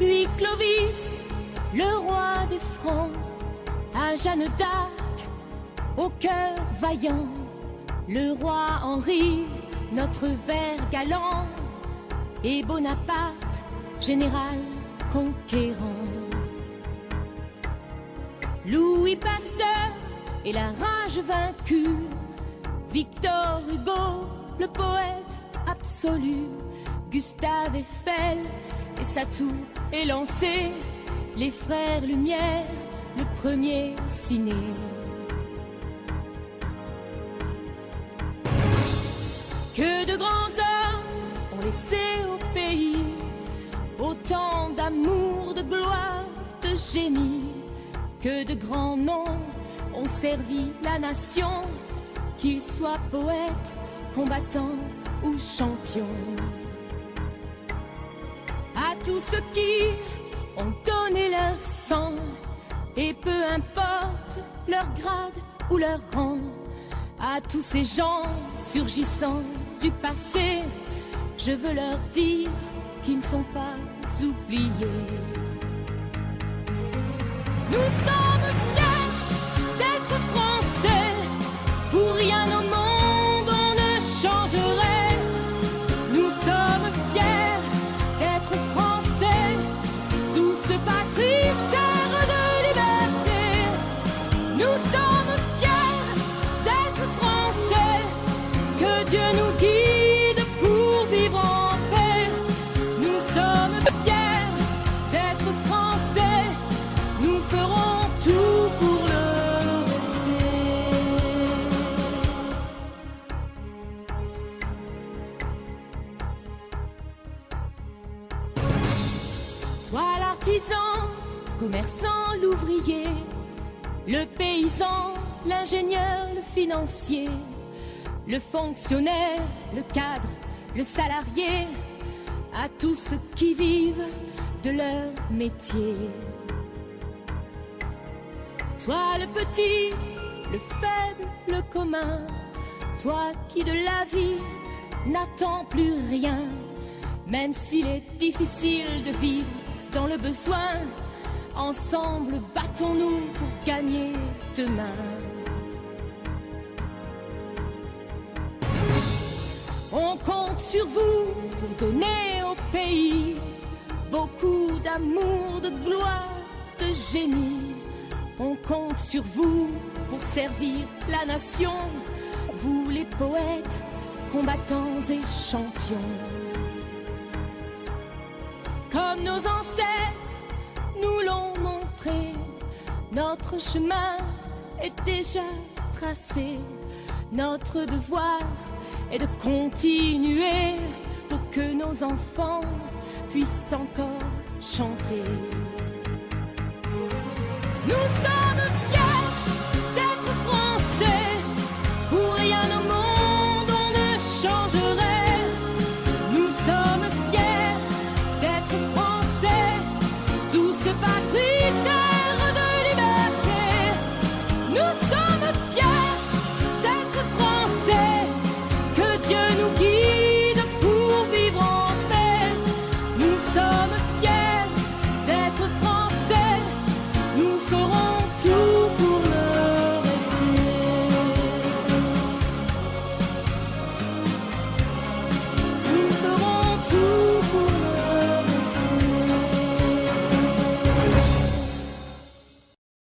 Louis Clovis, le roi des Francs, à Jeanne d'Arc, au cœur vaillant, le roi Henri, notre vert galant, et Bonaparte, général conquérant. Louis Pasteur et la rage vaincue, Victor Hugo, le poète absolu, Gustave Eiffel et sa tour élancée, les frères Lumière, le premier ciné. Que de grands hommes ont laissé au pays autant d'amour, de gloire, de génie, que de grands noms ont servi la nation, qu'ils soient poètes, combattants ou champions. Tous ceux qui ont donné leur sang, et peu importe leur grade ou leur rang, à tous ces gens surgissant du passé, je veux leur dire qu'ils ne sont pas oubliés. Nous sommes patrie, terre de liberté. Nous sommes fiers d'être français, que Dieu nous guide l'artisan, commerçant, l'ouvrier, le paysan, l'ingénieur, le financier, le fonctionnaire, le cadre, le salarié, à tous ceux qui vivent de leur métier. Toi le petit, le faible, le commun, toi qui de la vie n'attends plus rien, même s'il est difficile de vivre dans le besoin, ensemble battons-nous pour gagner demain. On compte sur vous pour donner au pays beaucoup d'amour, de gloire, de génie. On compte sur vous pour servir la nation, vous les poètes, combattants et champions. Comme nos ancêtres nous l'ont montré, notre chemin est déjà tracé. Notre devoir est de continuer pour que nos enfants puissent encore chanter.